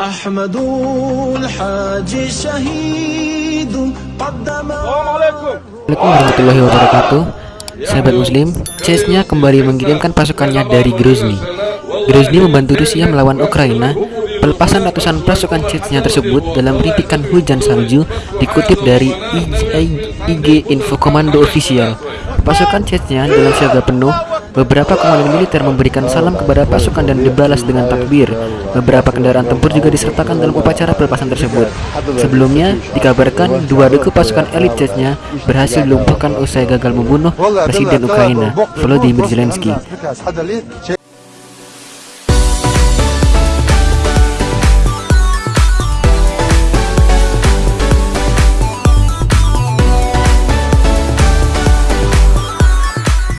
أحمد الحاج شهيد قدم Assalamualaikum warahmatullahi wabarakatuh Sahabat muslim, Chechnya kembali mengirimkan pasukannya dari Grozny Grozny membantu Rusia melawan Ukraina Pelepasan ratusan pasukan Chechnya tersebut dalam rintikan hujan salju dikutip dari IG Info Komando Official Pasukan Chechnya dalam siaga penuh Beberapa komandan militer memberikan salam kepada pasukan dan dibalas dengan takbir. Beberapa kendaraan tempur juga disertakan dalam upacara pelepasan tersebut. Sebelumnya, dikabarkan dua regu pasukan elit Chechnya berhasil dilumpuhkan usai gagal membunuh Presiden Ukraina, Volodymyr Zelensky.